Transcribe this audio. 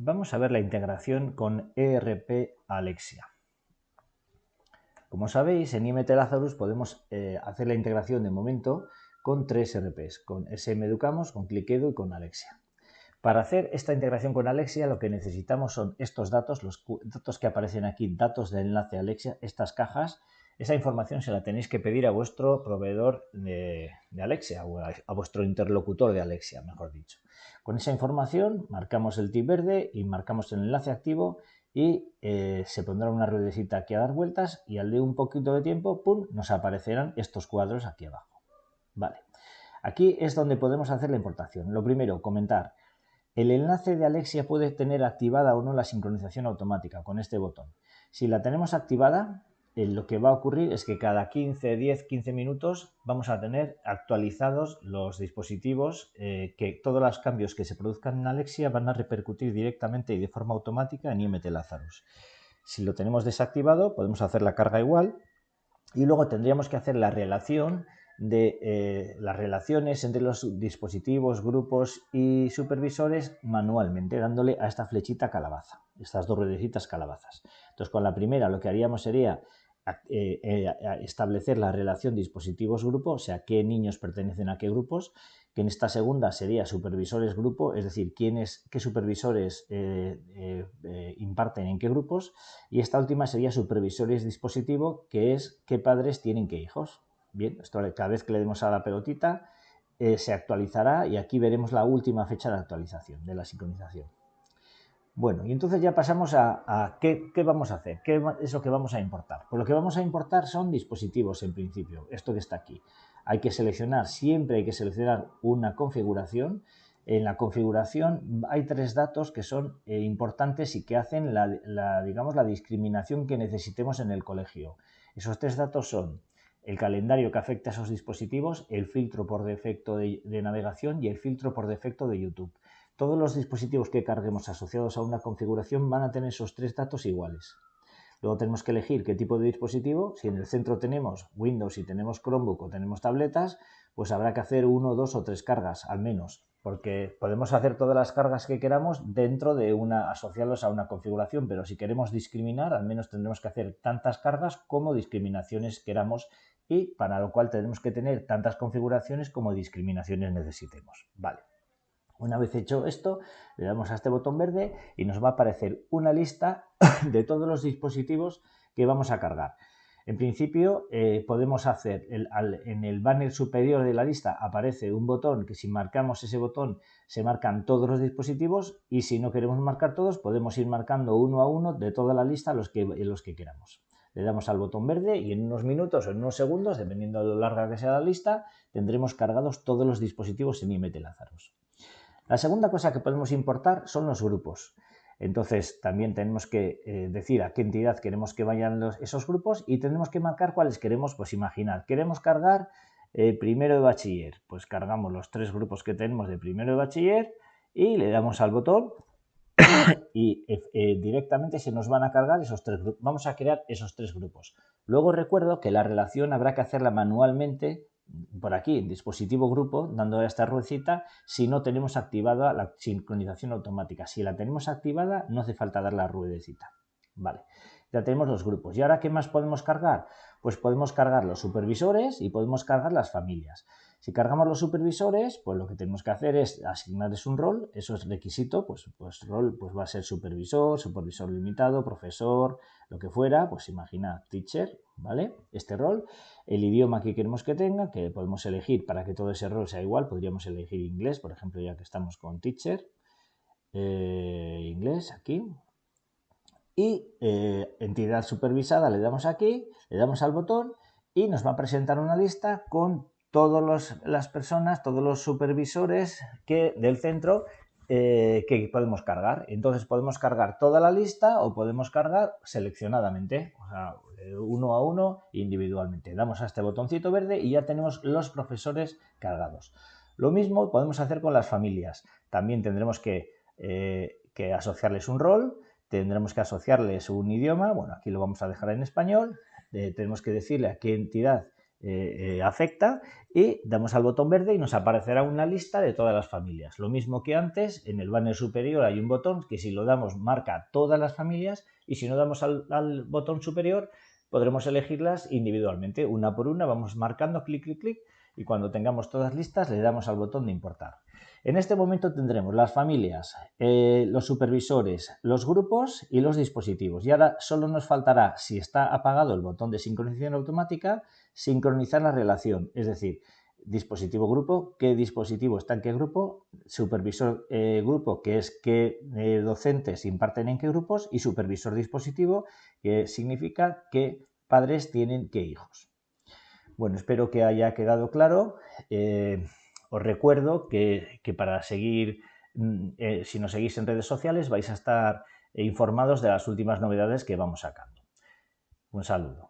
Vamos a ver la integración con ERP Alexia. Como sabéis, en IMT Lazarus podemos eh, hacer la integración de momento con tres ERPs, con SM Educamos, con ClickEdu y con Alexia. Para hacer esta integración con Alexia lo que necesitamos son estos datos, los datos que aparecen aquí, datos de enlace Alexia, estas cajas. Esa información se la tenéis que pedir a vuestro proveedor de, Alexia o a vuestro interlocutor de Alexia, mejor dicho. Con esa información marcamos el tip verde y marcamos el enlace activo y eh, se pondrá una ruedecita aquí a dar vueltas y al de un poquito de tiempo, ¡pum!, nos aparecerán estos cuadros aquí abajo. Vale, aquí es donde podemos hacer la importación. Lo primero, comentar. El enlace de Alexia puede tener activada o no la sincronización automática con este botón. Si la tenemos activada, lo que va a ocurrir es que cada 15, 10, 15 minutos vamos a tener actualizados los dispositivos eh, que todos los cambios que se produzcan en Alexia van a repercutir directamente y de forma automática en IMT Lazarus. Si lo tenemos desactivado podemos hacer la carga igual y luego tendríamos que hacer la relación de eh, las relaciones entre los dispositivos, grupos y supervisores manualmente, dándole a esta flechita calabaza, estas dos ruedecitas calabazas. Entonces, con la primera lo que haríamos sería eh, eh, establecer la relación dispositivos-grupo, o sea, qué niños pertenecen a qué grupos, que en esta segunda sería supervisores-grupo, es decir, quiénes, qué supervisores eh, imparten en qué grupos, y esta última sería supervisores-dispositivo, que es qué padres tienen qué hijos. Bien, esto cada vez que le demos a la pelotita se actualizará y aquí veremos la última fecha de actualización, de la sincronización. Bueno, y entonces ya pasamos a, ¿qué, vamos a hacer, qué es lo que vamos a importar. Pues lo que vamos a importar son dispositivos en principio, esto que está aquí. Hay que seleccionar, siempre hay que seleccionar una configuración. En la configuración hay tres datos que son eh, importantes y que hacen la, digamos, la discriminación que necesitemos en el colegio. Esos tres datos son el calendario que afecta a esos dispositivos, el filtro por defecto de navegación y el filtro por defecto de YouTube. Todos los dispositivos que carguemos asociados a una configuración van a tener esos tres datos iguales. Luego tenemos que elegir qué tipo de dispositivo. Si en el centro tenemos Windows y tenemos Chromebook o tenemos tabletas, pues habrá que hacer uno, dos o tres cargas al menos, porque podemos hacer todas las cargas que queramos dentro de una, asociados a una configuración, pero si queremos discriminar, al menos tendremos que hacer tantas cargas como discriminaciones queramos y para lo cual tenemos que tener tantas configuraciones como discriminaciones necesitemos. Vale. Una vez hecho esto, le damos a este botón verde y nos va a aparecer una lista de todos los dispositivos que vamos a cargar. En principio eh, podemos hacer, en el banner superior de la lista aparece un botón que si marcamos ese botón se marcan todos los dispositivos y si no queremos marcar todos podemos ir marcando uno a uno de toda la lista los que, los que queramos. Le damos al botón verde y en unos minutos o en unos segundos, dependiendo de lo larga que sea la lista, tendremos cargados todos los dispositivos en IMT Lazarus. La segunda cosa que podemos importar son los grupos. Entonces también tenemos que eh, decir a qué entidad queremos que vayan esos grupos y tenemos que marcar cuáles queremos, pues imaginar, queremos cargar eh, primero de bachiller, pues cargamos los tres grupos que tenemos de primero de bachiller y le damos al botón y eh, directamente se nos van a cargar esos tres grupos. Vamos a crear esos tres grupos. Luego recuerdo que la relación habrá que hacerla manualmente por aquí, dispositivo grupo, dando esta ruedecita, si no tenemos activada la sincronización automática. Si la tenemos activada, no hace falta dar la ruedecita. Vale, ya tenemos los grupos. ¿Y ahora qué más podemos cargar? Pues podemos cargar los supervisores y podemos cargar las familias. Si cargamos los supervisores, pues lo que tenemos que hacer es asignarles un rol, eso es requisito, pues, pues rol pues va a ser supervisor, supervisor limitado, profesor, lo que fuera, pues imagina teacher, ¿vale? Este rol, el idioma que queremos que tenga, que podemos elegir para que todo ese rol sea igual, podríamos elegir inglés, por ejemplo, ya que estamos con teacher, eh, inglés aquí, y eh, entidad supervisada le damos aquí, le damos al botón y nos va a presentar una lista con todas las personas, todos los supervisores que, del centro eh, que podemos cargar. Entonces podemos cargar toda la lista o podemos cargar seleccionadamente, sea, uno a uno individualmente. Damos a este botoncito verde y ya tenemos los profesores cargados. Lo mismo podemos hacer con las familias. También tendremos que, eh, que asociarles un rol, tendremos que asociarles un idioma, bueno, aquí lo vamos a dejar en español, eh, tenemos que decirle a qué entidad eh, afecta y damos al botón verde y nos aparecerá una lista de todas las familias. Lo mismo que antes, en el banner superior hay un botón que si lo damos marca todas las familias y si no damos al, al botón superior podremos elegirlas individualmente, una por una, vamos marcando clic, clic, clic y cuando tengamos todas listas le damos al botón de importar. En este momento tendremos las familias, eh, los supervisores, los grupos y los dispositivos. Y ahora solo nos faltará, si está apagado el botón de sincronización automática, sincronizar la relación. Es decir, dispositivo grupo, qué dispositivo está en qué grupo, supervisor eh, grupo, que es qué eh, docentes imparten en qué grupos, y supervisor dispositivo, que significa qué padres tienen qué hijos. Bueno, espero que haya quedado claro. Os recuerdo que, para seguir, mm, eh, si nos seguís en redes sociales, vais a estar informados de las últimas novedades que vamos sacando. Un saludo.